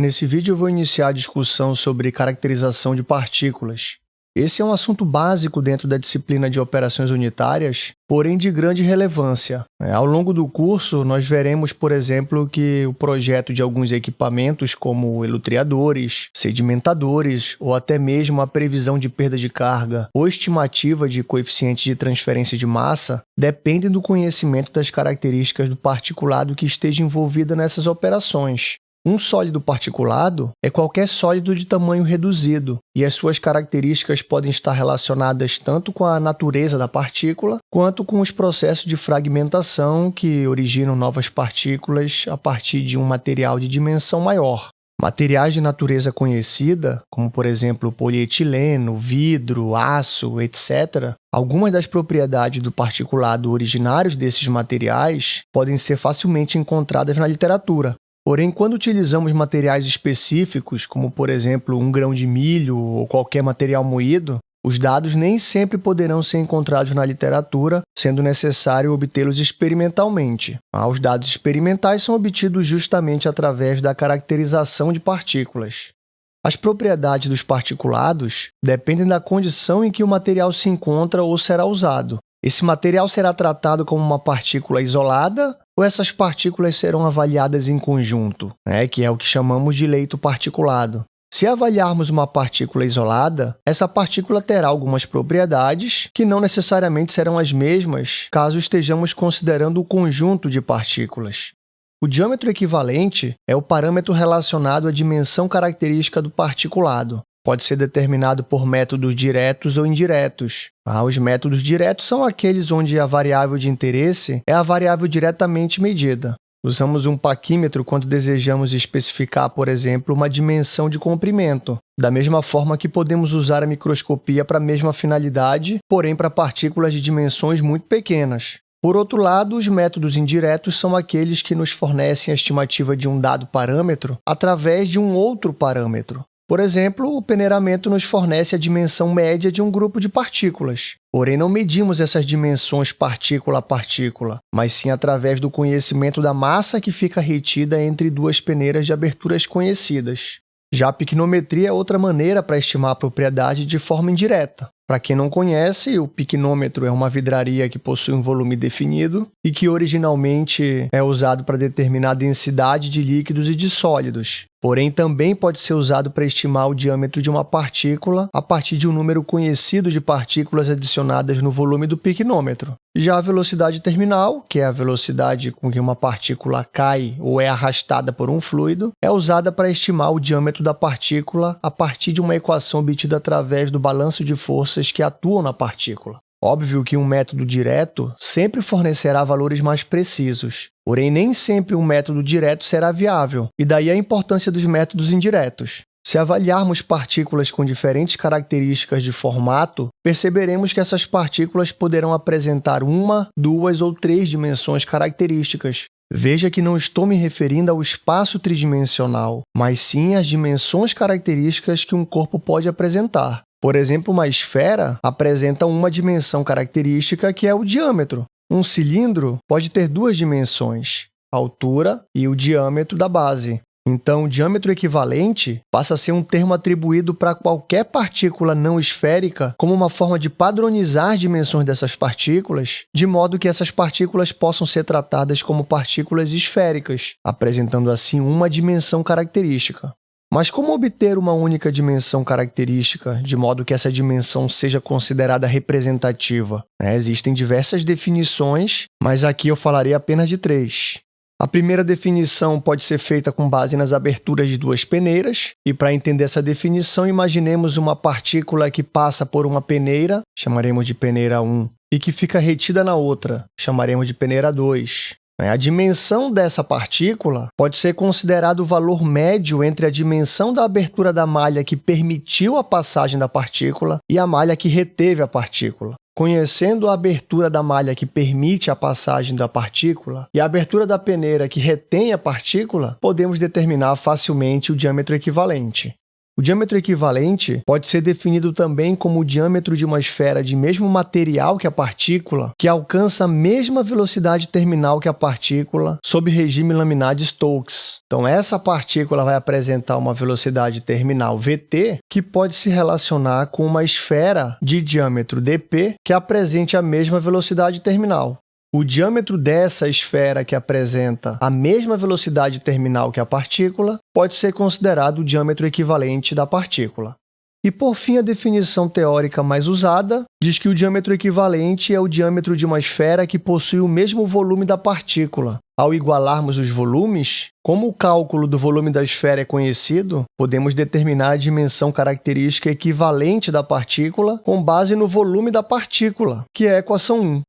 Nesse vídeo eu vou iniciar a discussão sobre caracterização de partículas. Esse é um assunto básico dentro da disciplina de operações unitárias, porém de grande relevância. É, ao longo do curso, nós veremos, por exemplo, que o projeto de alguns equipamentos, como elutriadores, sedimentadores ou até mesmo a previsão de perda de carga ou estimativa de coeficiente de transferência de massa, dependem do conhecimento das características do particulado que esteja envolvido nessas operações. Um sólido particulado é qualquer sólido de tamanho reduzido, e as suas características podem estar relacionadas tanto com a natureza da partícula quanto com os processos de fragmentação que originam novas partículas a partir de um material de dimensão maior. Materiais de natureza conhecida, como por exemplo polietileno, vidro, aço, etc., algumas das propriedades do particulado originários desses materiais podem ser facilmente encontradas na literatura, Porém, quando utilizamos materiais específicos, como por exemplo um grão de milho ou qualquer material moído, os dados nem sempre poderão ser encontrados na literatura, sendo necessário obtê-los experimentalmente. Ah, os dados experimentais são obtidos justamente através da caracterização de partículas. As propriedades dos particulados dependem da condição em que o material se encontra ou será usado. Esse material será tratado como uma partícula isolada ou essas partículas serão avaliadas em conjunto, né, que é o que chamamos de leito particulado. Se avaliarmos uma partícula isolada, essa partícula terá algumas propriedades que não necessariamente serão as mesmas caso estejamos considerando o conjunto de partículas. O diâmetro equivalente é o parâmetro relacionado à dimensão característica do particulado pode ser determinado por métodos diretos ou indiretos. Ah, os métodos diretos são aqueles onde a variável de interesse é a variável diretamente medida. Usamos um paquímetro quando desejamos especificar, por exemplo, uma dimensão de comprimento, da mesma forma que podemos usar a microscopia para a mesma finalidade, porém para partículas de dimensões muito pequenas. Por outro lado, os métodos indiretos são aqueles que nos fornecem a estimativa de um dado parâmetro através de um outro parâmetro. Por exemplo, o peneiramento nos fornece a dimensão média de um grupo de partículas. Porém, não medimos essas dimensões partícula a partícula, mas sim através do conhecimento da massa que fica retida entre duas peneiras de aberturas conhecidas. Já a picnometria é outra maneira para estimar a propriedade de forma indireta. Para quem não conhece, o picnômetro é uma vidraria que possui um volume definido e que originalmente é usado para determinar a densidade de líquidos e de sólidos. Porém, também pode ser usado para estimar o diâmetro de uma partícula a partir de um número conhecido de partículas adicionadas no volume do picnômetro. Já a velocidade terminal, que é a velocidade com que uma partícula cai ou é arrastada por um fluido, é usada para estimar o diâmetro da partícula a partir de uma equação obtida através do balanço de forças que atuam na partícula. Óbvio que um método direto sempre fornecerá valores mais precisos, porém nem sempre um método direto será viável, e daí a importância dos métodos indiretos. Se avaliarmos partículas com diferentes características de formato, perceberemos que essas partículas poderão apresentar uma, duas ou três dimensões características. Veja que não estou me referindo ao espaço tridimensional, mas sim às dimensões características que um corpo pode apresentar. Por exemplo, uma esfera apresenta uma dimensão característica que é o diâmetro. Um cilindro pode ter duas dimensões, a altura e o diâmetro da base. Então, o diâmetro equivalente passa a ser um termo atribuído para qualquer partícula não esférica como uma forma de padronizar as dimensões dessas partículas, de modo que essas partículas possam ser tratadas como partículas esféricas, apresentando assim uma dimensão característica. Mas como obter uma única dimensão característica, de modo que essa dimensão seja considerada representativa? É, existem diversas definições, mas aqui eu falarei apenas de três. A primeira definição pode ser feita com base nas aberturas de duas peneiras, e para entender essa definição, imaginemos uma partícula que passa por uma peneira, chamaremos de peneira 1, e que fica retida na outra, chamaremos de peneira 2. A dimensão dessa partícula pode ser considerado o valor médio entre a dimensão da abertura da malha que permitiu a passagem da partícula e a malha que reteve a partícula. Conhecendo a abertura da malha que permite a passagem da partícula e a abertura da peneira que retém a partícula, podemos determinar facilmente o diâmetro equivalente. O diâmetro equivalente pode ser definido também como o diâmetro de uma esfera de mesmo material que a partícula, que alcança a mesma velocidade terminal que a partícula sob regime laminar de Stokes. Então, essa partícula vai apresentar uma velocidade terminal vt, que pode se relacionar com uma esfera de diâmetro dp que apresente a mesma velocidade terminal. O diâmetro dessa esfera que apresenta a mesma velocidade terminal que a partícula pode ser considerado o diâmetro equivalente da partícula. E, por fim, a definição teórica mais usada diz que o diâmetro equivalente é o diâmetro de uma esfera que possui o mesmo volume da partícula. Ao igualarmos os volumes, como o cálculo do volume da esfera é conhecido, podemos determinar a dimensão característica equivalente da partícula com base no volume da partícula, que é a equação 1.